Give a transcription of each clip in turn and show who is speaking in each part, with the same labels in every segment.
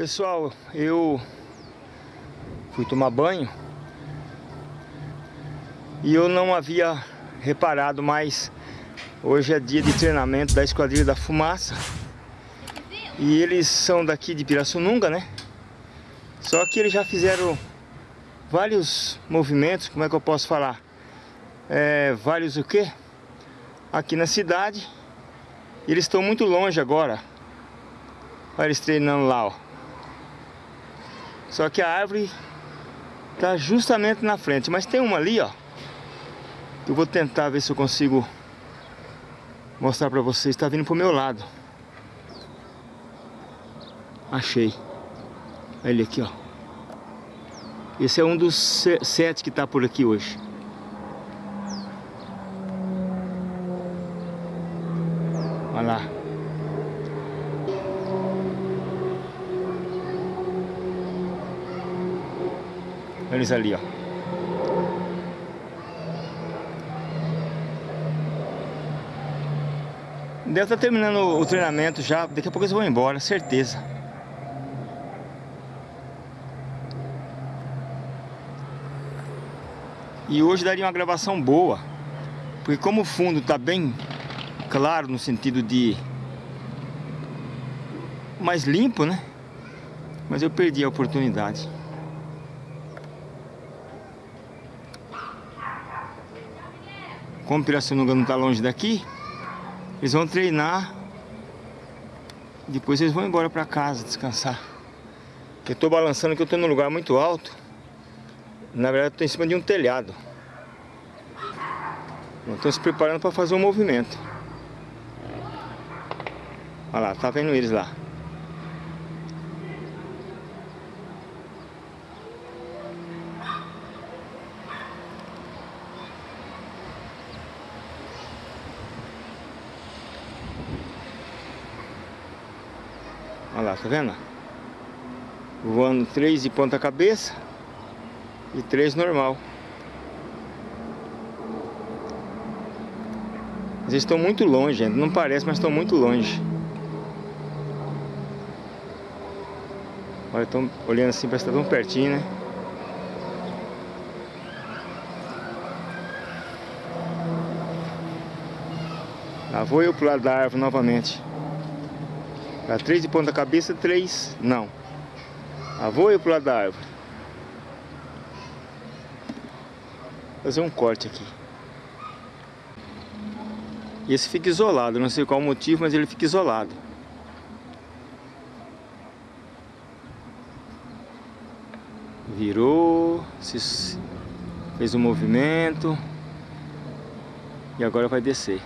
Speaker 1: Pessoal, eu fui tomar banho e eu não havia reparado, mas hoje é dia de treinamento da Esquadrilha da Fumaça e eles são daqui de Pirassununga, né? Só que eles já fizeram vários movimentos, como é que eu posso falar? É, vários o quê? Aqui na cidade. Eles estão muito longe agora. Olha eles treinando lá, ó. Só que a árvore tá justamente na frente. Mas tem uma ali, ó. Eu vou tentar ver se eu consigo mostrar pra vocês. Tá vindo pro meu lado. Achei. Olha ele aqui, ó. Esse é um dos sete que tá por aqui hoje. Olha lá. Eles ali, ó. Deve estar tá terminando o treinamento já. Daqui a pouco eles vão embora, certeza. E hoje daria uma gravação boa. Porque como o fundo está bem claro no sentido de mais limpo, né? Mas eu perdi a oportunidade. Como Pirassununga não está longe daqui, eles vão treinar. Depois eles vão embora para casa descansar. Eu estou balançando que eu estou num lugar muito alto. Na verdade, estou em cima de um telhado. Estou se preparando para fazer um movimento. Olha lá, tá vendo eles lá. Lá, tá vendo? Voando três de ponta cabeça e três normal. Eles estão muito longe, gente. Não parece, mas estão muito longe. Olha, estão olhando assim, parece que tá tão pertinho, né? Lá vou eu pro lado da árvore novamente. Tá, três de ponta cabeça, três não. Ah, vou eu pro lado da árvore. Fazer um corte aqui. Esse fica isolado, não sei qual o motivo, mas ele fica isolado. Virou, fez um movimento e agora vai descer.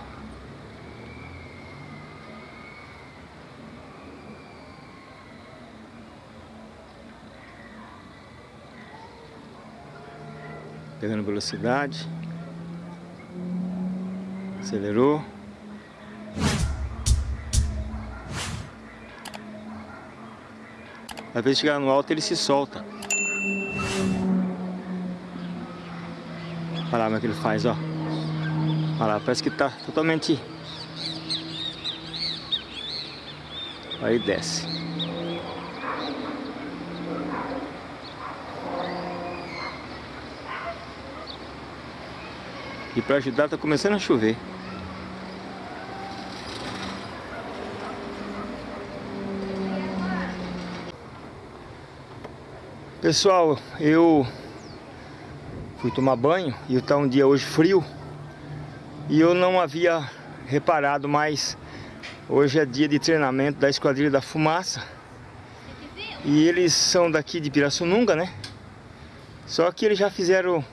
Speaker 1: Pegando velocidade. Acelerou. Às vezes chegar no alto ele se solta. Olha lá como é que ele faz, ó. Olha lá, parece que tá totalmente... Aí desce. E para ajudar tá começando a chover. Pessoal, eu fui tomar banho e está um dia hoje frio e eu não havia reparado, mas hoje é dia de treinamento da Esquadrilha da Fumaça e eles são daqui de Pirassununga, né? Só que eles já fizeram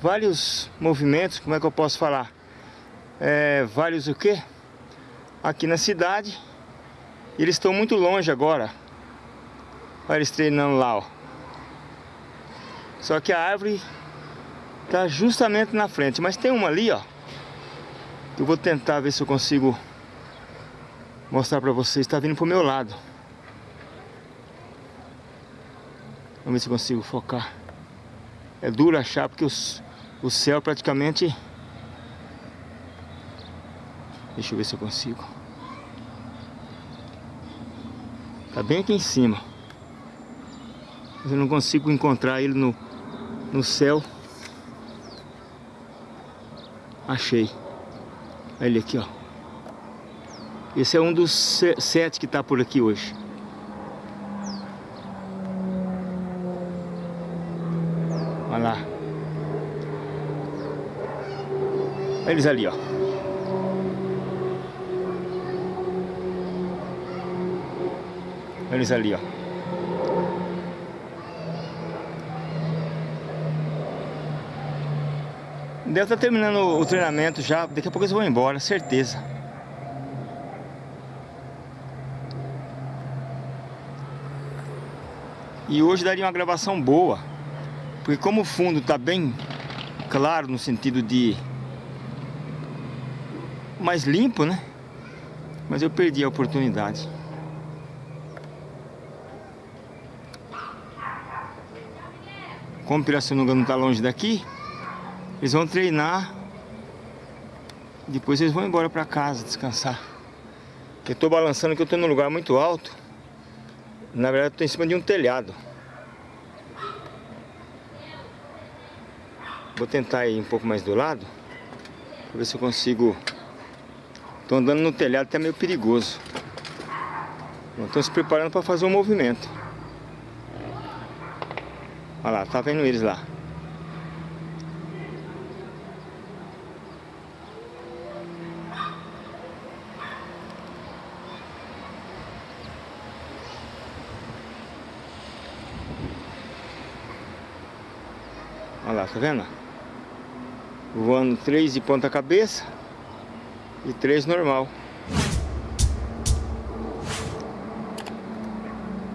Speaker 1: vários movimentos, como é que eu posso falar? É, vários o quê? Aqui na cidade. Eles estão muito longe agora. Olha eles treinando lá, ó. Só que a árvore tá justamente na frente. Mas tem uma ali, ó. Eu vou tentar ver se eu consigo mostrar pra vocês. Tá vindo pro meu lado. Vamos ver se eu consigo focar. É duro achar porque os, o céu praticamente... Deixa eu ver se eu consigo. Tá bem aqui em cima. Mas eu não consigo encontrar ele no, no céu. Achei. Olha ele aqui, ó. Esse é um dos sete que está por aqui hoje. Olha lá. Olha eles ali, ó. Eles ali, ó. Deve estar tá terminando o treinamento já. Daqui a pouco eles vão embora, certeza. E hoje daria uma gravação boa. Porque como o fundo está bem claro no sentido de mais limpo, né? Mas eu perdi a oportunidade. Como Pirassununga não está longe daqui, eles vão treinar. Depois eles vão embora para casa descansar. Eu estou balançando que eu estou num lugar muito alto. Na verdade, estou em cima de um telhado. Vou tentar ir um pouco mais do lado. Pra ver se eu consigo... Tô andando no telhado, até meio perigoso. Estão se preparando para fazer um movimento. Olha lá, tá vendo eles lá. Olha lá, tá vendo? Voando três de ponta cabeça e três normal.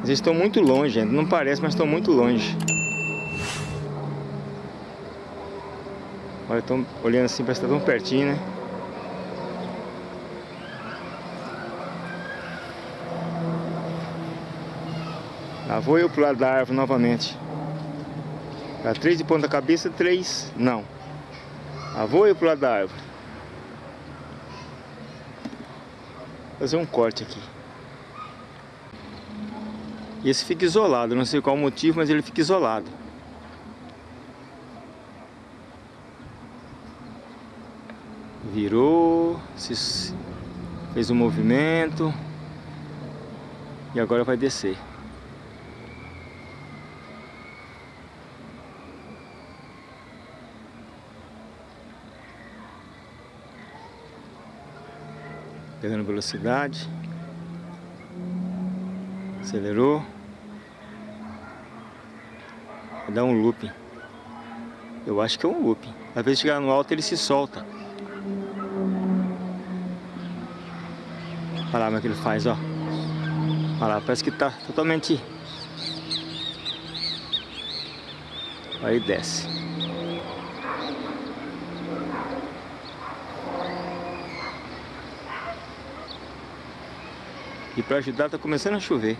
Speaker 1: Eles estão muito longe não parece, mas estão muito longe. Olha, estão olhando assim, parece que tá tão pertinho, né? Lá vou eu pro lado da árvore novamente. Tá, três de ponta cabeça, três não. Ah, vou ir pro lado da árvore. Fazer um corte aqui. E esse fica isolado, não sei qual o motivo, mas ele fica isolado. Virou, fez um movimento e agora vai descer. Pegando velocidade. Acelerou. Dar um looping. Eu acho que é um looping. Às vezes chegar no alto ele se solta. Olha lá como é que ele faz, ó. Olha lá, parece que tá totalmente... Aí desce. E para ajudar tá começando a chover.